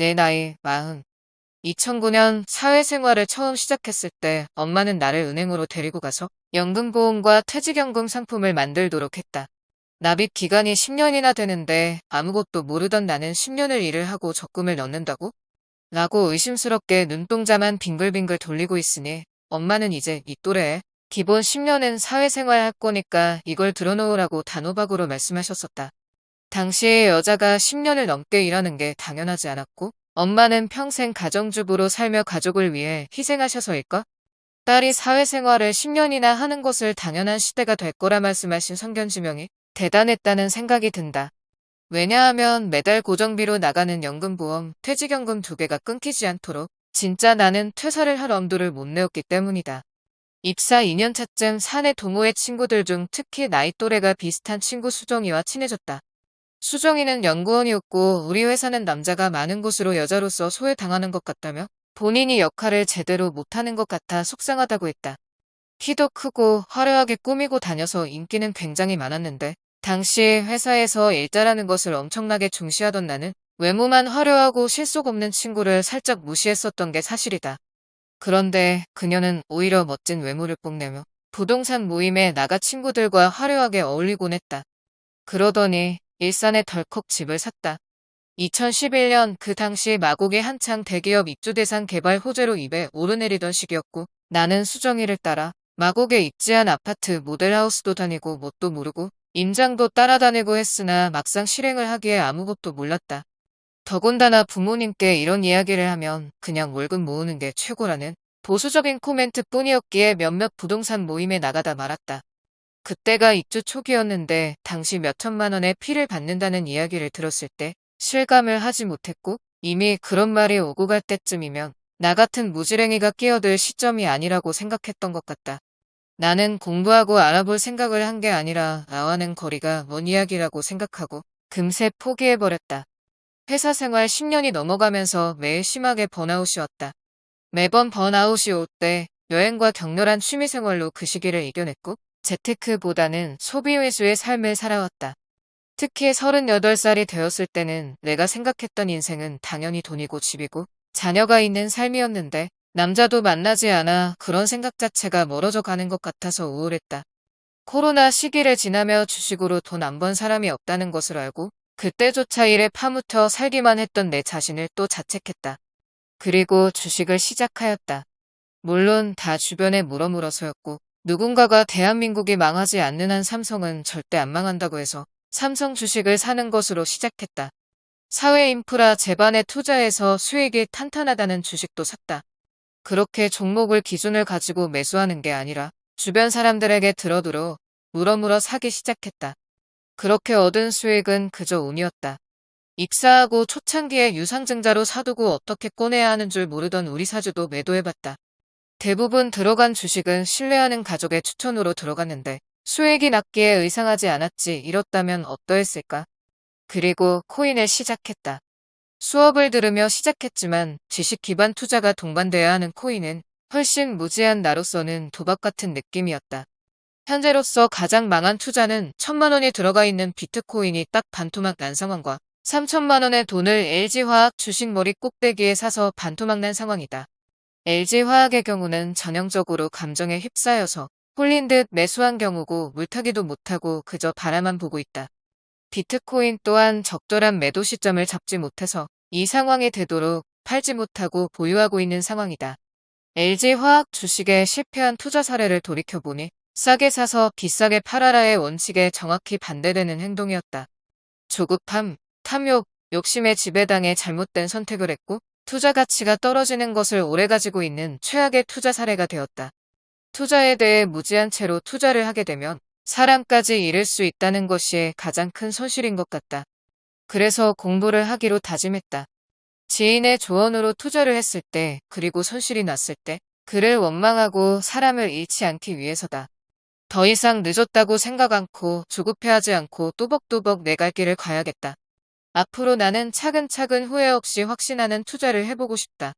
내 나이 마흔. 2009년 사회생활을 처음 시작했을 때 엄마는 나를 은행으로 데리고 가서 연금보험과 퇴직연금 상품을 만들도록 했다. 납입 기간이 10년이나 되는데 아무것도 모르던 나는 10년을 일을 하고 적금을 넣는다고? 라고 의심스럽게 눈동자만 빙글빙글 돌리고 있으니 엄마는 이제 이 또래에 기본 10년은 사회생활 할 거니까 이걸 들어놓으라고 단호박으로 말씀하셨었다. 당시에 여자가 10년을 넘게 일하는 게 당연하지 않았고 엄마는 평생 가정주부로 살며 가족을 위해 희생하셔서일까? 딸이 사회생활을 10년이나 하는 것을 당연한 시대가 될 거라 말씀하신 성견지명이 대단했다는 생각이 든다. 왜냐하면 매달 고정비로 나가는 연금보험, 퇴직연금 두 개가 끊기지 않도록 진짜 나는 퇴사를 할 엄두를 못 내었기 때문이다. 입사 2년차쯤 사내 동호회 친구들 중 특히 나이 또래가 비슷한 친구 수정이와 친해졌다. 수정이는 연구원이었고 우리 회사는 남자가 많은 곳으로 여자로서 소외당하는 것 같다며 본인이 역할을 제대로 못하는 것 같아 속상하다고 했다. 키도 크고 화려하게 꾸미고 다녀서 인기는 굉장히 많았는데 당시 회사에서 일자라는 것을 엄청나게 중시하던 나는 외모만 화려하고 실속 없는 친구를 살짝 무시했었던 게 사실이다. 그런데 그녀는 오히려 멋진 외모를 뽐내며 부동산 모임에 나가 친구들과 화려하게 어울리곤 했다. 그러더니 일산에 덜컥 집을 샀다. 2011년 그 당시 마곡이 한창 대기업 입주 대상 개발 호재로 입에 오르내리던 시기였고 나는 수정이를 따라 마곡에 입지한 아파트 모델하우스도 다니고 뭣도 모르고 임장도 따라다니고 했으나 막상 실행을 하기에 아무것도 몰랐다. 더군다나 부모님께 이런 이야기를 하면 그냥 월급 모으는 게 최고라는 보수적인 코멘트 뿐이었기에 몇몇 부동산 모임에 나가다 말았다. 그때가 입주 초기였는데 당시 몇천만 원의 피를 받는다는 이야기를 들었을 때 실감을 하지 못했고 이미 그런 말이 오고 갈 때쯤이면 나 같은 무지랭이가 끼어들 시점이 아니라고 생각했던 것 같다. 나는 공부하고 알아볼 생각을 한 게 아니라 나와는 거리가 먼 이야기라고 생각하고 금세 포기해버렸다. 회사 생활 10년이 넘어가면서 매일 심하게 번아웃이 왔다. 매번 번아웃이 올 때 여행과 격렬한 취미생활로 그 시기를 이겨냈고 재테크보다는 소비 위주의 삶을 살아왔다. 특히 38살이 되었을 때는 내가 생각했던 인생은 당연히 돈이고 집이고 자녀가 있는 삶이었는데 남자도 만나지 않아 그런 생각 자체가 멀어져 가는 것 같아서 우울했다. 코로나 시기를 지나며 주식으로 돈 안 번 사람이 없다는 것을 알고 그때조차 일에 파묻혀 살기만 했던 내 자신을 또 자책했다. 그리고 주식을 시작하였다. 물론 다 주변에 물어물어서였고 누군가가 대한민국이 망하지 않는 한 삼성은 절대 안 망한다고 해서 삼성 주식을 사는 것으로 시작했다. 사회 인프라 재반에 투자해서 수익이 탄탄하다는 주식도 샀다. 그렇게 종목을 기준을 가지고 매수하는 게 아니라 주변 사람들에게 들어들어 물어물어 사기 시작했다. 그렇게 얻은 수익은 그저 운이었다. 입사하고 초창기에 유상증자로 사두고 어떻게 꺼내야 하는 줄 모르던 우리 사주도 매도해봤다. 대부분 들어간 주식은 신뢰하는 가족의 추천으로 들어갔는데 수익이 낮기에 의상하지 않았지 이렇다면 어떠했을까? 그리고 코인을 시작했다. 수업을 들으며 시작했지만 지식 기반 투자가 동반돼야 하는 코인은 훨씬 무지한 나로서는 도박 같은 느낌이었다. 현재로서 가장 망한 투자는 천만 원이 들어가 있는 비트코인이 딱 반토막 난 상황과 3천만 원의 돈을 LG화학 주식 머리 꼭대기에 사서 반토막 난 상황이다. LG화학의 경우는 전형적으로 감정에 휩싸여서 홀린 듯 매수한 경우고 물타기도 못하고 그저 바라만 보고 있다. 비트코인 또한 적절한 매도 시점을 잡지 못해서 이 상황이 되도록 팔지 못하고 보유하고 있는 상황이다. LG화학 주식에 실패한 투자 사례를 돌이켜보니 싸게 사서 비싸게 팔아라의 원칙에 정확히 반대되는 행동이었다. 조급함, 탐욕, 욕심에 지배당해 잘못된 선택을 했고 투자 가치가 떨어지는 것을 오래 가지고 있는 최악의 투자 사례가 되었다. 투자에 대해 무지한 채로 투자를 하게 되면 사람까지 잃을 수 있다는 것이 가장 큰 손실인 것 같다. 그래서 공부를 하기로 다짐했다. 지인의 조언으로 투자를 했을 때 그리고 손실이 났을 때 그를 원망하고 사람을 잃지 않기 위해서다. 더 이상 늦었다고 생각 않고 조급해하지 않고 또벅또벅 내 갈 길을 가야겠다. 앞으로 나는 차근차근 후회 없이 확신하는 투자를 해보고 싶다.